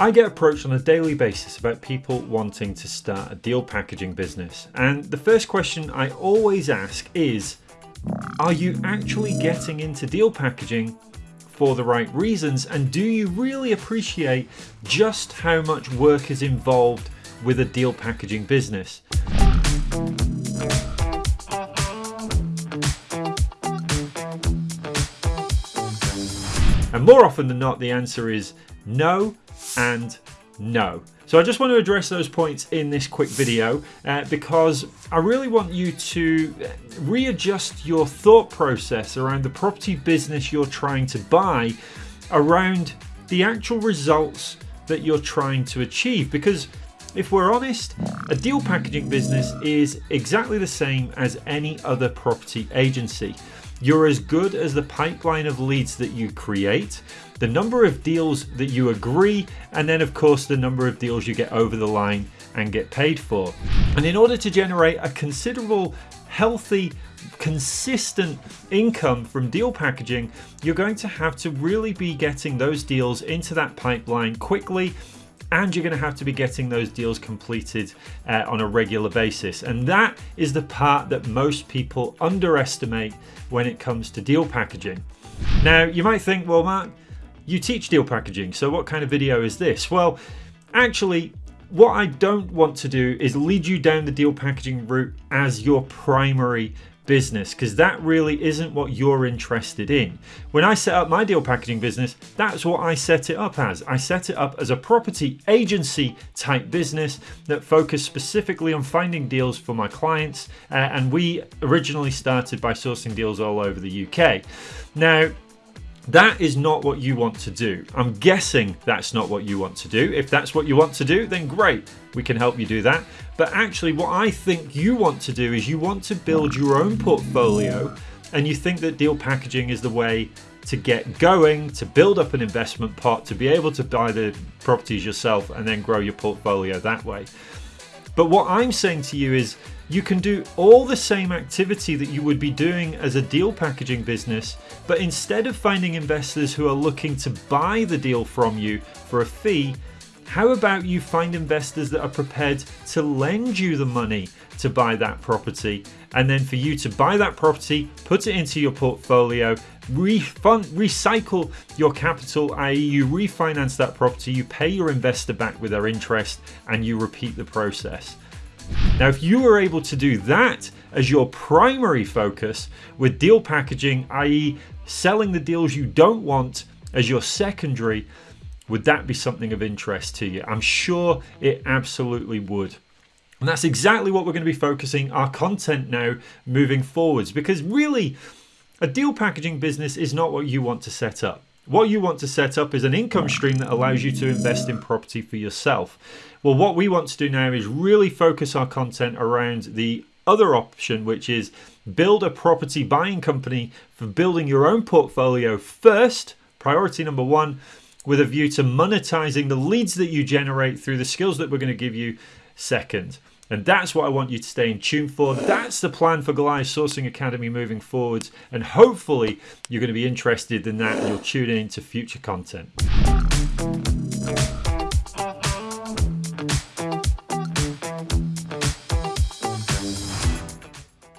I get approached on a daily basis about people wanting to start a deal packaging business. And the first question I always ask is Are you actually getting into deal packaging for the right reasons? And do you really appreciate just how much work is involved with a deal packaging business? And more often than not, the answer is no and no. So I just want to address those points in this quick video uh, because I really want you to readjust your thought process around the property business you're trying to buy around the actual results that you're trying to achieve because if we're honest, a deal packaging business is exactly the same as any other property agency. You're as good as the pipeline of leads that you create, the number of deals that you agree, and then of course the number of deals you get over the line and get paid for. And in order to generate a considerable, healthy, consistent income from deal packaging, you're going to have to really be getting those deals into that pipeline quickly and you're going to have to be getting those deals completed uh, on a regular basis. And that is the part that most people underestimate when it comes to deal packaging. Now, you might think, well, Mark, you teach deal packaging, so what kind of video is this? Well, actually, what I don't want to do is lead you down the deal packaging route as your primary business because that really isn't what you're interested in. When I set up my deal packaging business, that's what I set it up as. I set it up as a property agency type business that focused specifically on finding deals for my clients. Uh, and we originally started by sourcing deals all over the UK. Now, that is not what you want to do. I'm guessing that's not what you want to do. If that's what you want to do, then great, we can help you do that. But actually, what I think you want to do is you want to build your own portfolio and you think that deal packaging is the way to get going, to build up an investment pot, to be able to buy the properties yourself and then grow your portfolio that way. But what I'm saying to you is you can do all the same activity that you would be doing as a deal packaging business, but instead of finding investors who are looking to buy the deal from you for a fee, how about you find investors that are prepared to lend you the money to buy that property and then for you to buy that property, put it into your portfolio, refund, recycle your capital, i.e., you refinance that property, you pay your investor back with their interest, and you repeat the process. Now, if you were able to do that as your primary focus with deal packaging, i.e., selling the deals you don't want as your secondary, would that be something of interest to you? I'm sure it absolutely would. And that's exactly what we're going to be focusing our content now moving forwards because really, a deal packaging business is not what you want to set up. What you want to set up is an income stream that allows you to invest in property for yourself. Well, what we want to do now is really focus our content around the other option, which is build a property buying company for building your own portfolio first, priority number one, with a view to monetizing the leads that you generate through the skills that we're going to give you second. And that's what I want you to stay in tune for. That's the plan for Goliath Sourcing Academy moving forwards. And hopefully, you're going to be interested in that and you'll tune in to future content.